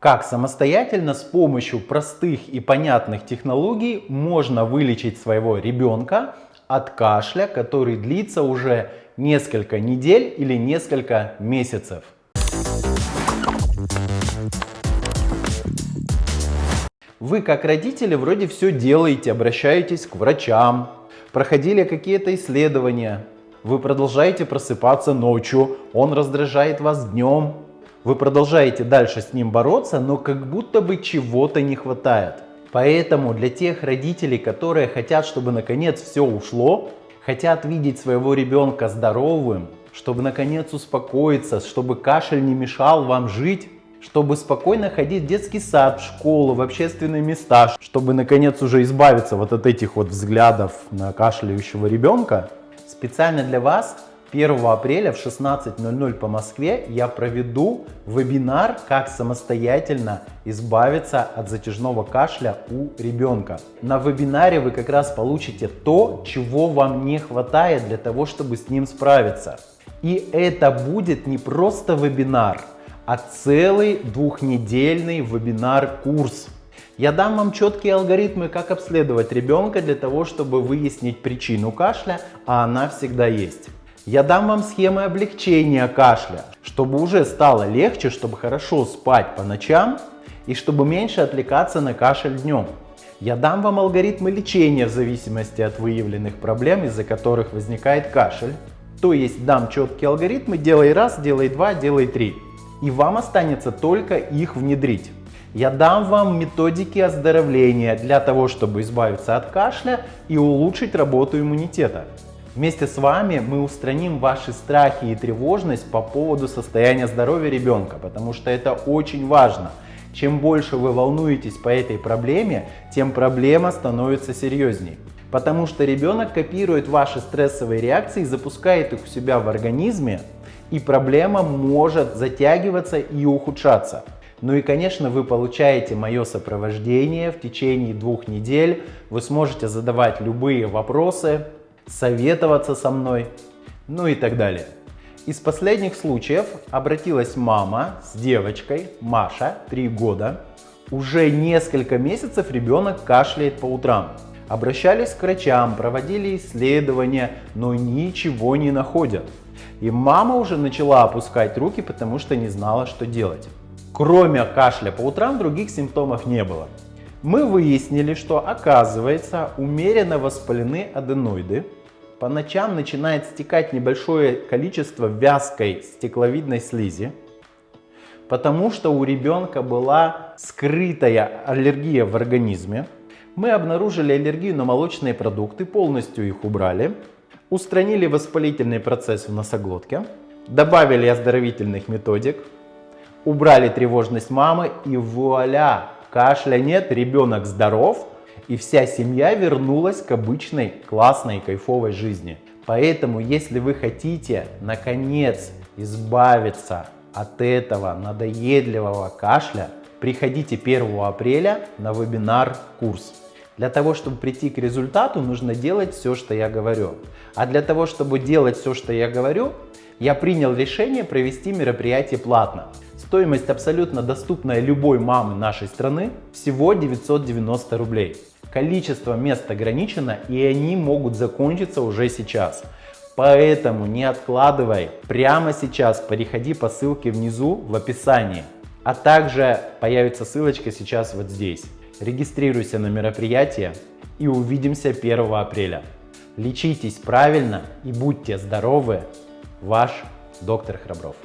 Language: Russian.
Как самостоятельно с помощью простых и понятных технологий можно вылечить своего ребенка от кашля, который длится уже несколько недель или несколько месяцев. Вы как родители вроде все делаете, обращаетесь к врачам, проходили какие-то исследования, вы продолжаете просыпаться ночью, он раздражает вас днем, вы продолжаете дальше с ним бороться, но как будто бы чего-то не хватает. Поэтому для тех родителей, которые хотят, чтобы наконец все ушло, хотят видеть своего ребенка здоровым, чтобы наконец успокоиться, чтобы кашель не мешал вам жить, чтобы спокойно ходить в детский сад, в школу, в общественные места, чтобы наконец уже избавиться вот от этих вот взглядов на кашляющего ребенка, специально для вас 1 апреля в 16.00 по Москве я проведу вебинар, как самостоятельно избавиться от затяжного кашля у ребенка. На вебинаре вы как раз получите то, чего вам не хватает для того, чтобы с ним справиться. И это будет не просто вебинар, а целый двухнедельный вебинар-курс. Я дам вам четкие алгоритмы, как обследовать ребенка для того, чтобы выяснить причину кашля, а она всегда есть. Я дам вам схемы облегчения кашля, чтобы уже стало легче, чтобы хорошо спать по ночам и чтобы меньше отвлекаться на кашель днем. Я дам вам алгоритмы лечения в зависимости от выявленных проблем, из-за которых возникает кашель. То есть дам четкие алгоритмы, делай раз, делай два, делай три и вам останется только их внедрить. Я дам вам методики оздоровления для того, чтобы избавиться от кашля и улучшить работу иммунитета. Вместе с вами мы устраним ваши страхи и тревожность по поводу состояния здоровья ребенка, потому что это очень важно. Чем больше вы волнуетесь по этой проблеме, тем проблема становится серьезней. Потому что ребенок копирует ваши стрессовые реакции, запускает их у себя в организме, и проблема может затягиваться и ухудшаться. Ну и, конечно, вы получаете мое сопровождение в течение двух недель. Вы сможете задавать любые вопросы, советоваться со мной, ну и так далее. Из последних случаев обратилась мама с девочкой, Маша, 3 года. Уже несколько месяцев ребенок кашляет по утрам. Обращались к врачам, проводили исследования, но ничего не находят. И мама уже начала опускать руки, потому что не знала, что делать. Кроме кашля по утрам других симптомов не было. Мы выяснили, что оказывается умеренно воспалены аденоиды. По ночам начинает стекать небольшое количество вязкой стекловидной слизи, потому что у ребенка была скрытая аллергия в организме. Мы обнаружили аллергию на молочные продукты, полностью их убрали. Устранили воспалительный процесс в носоглотке, добавили оздоровительных методик, убрали тревожность мамы и вуаля, кашля нет, ребенок здоров и вся семья вернулась к обычной классной кайфовой жизни. Поэтому, если вы хотите наконец избавиться от этого надоедливого кашля, приходите 1 апреля на вебинар-курс. Для того, чтобы прийти к результату, нужно делать все, что я говорю. А для того, чтобы делать все, что я говорю, я принял решение провести мероприятие платно. Стоимость абсолютно доступная любой мамы нашей страны всего 990 рублей. Количество мест ограничено и они могут закончиться уже сейчас. Поэтому не откладывай, прямо сейчас переходи по ссылке внизу в описании. А также появится ссылочка сейчас вот здесь. Регистрируйся на мероприятие и увидимся 1 апреля. Лечитесь правильно и будьте здоровы. Ваш доктор Храбров.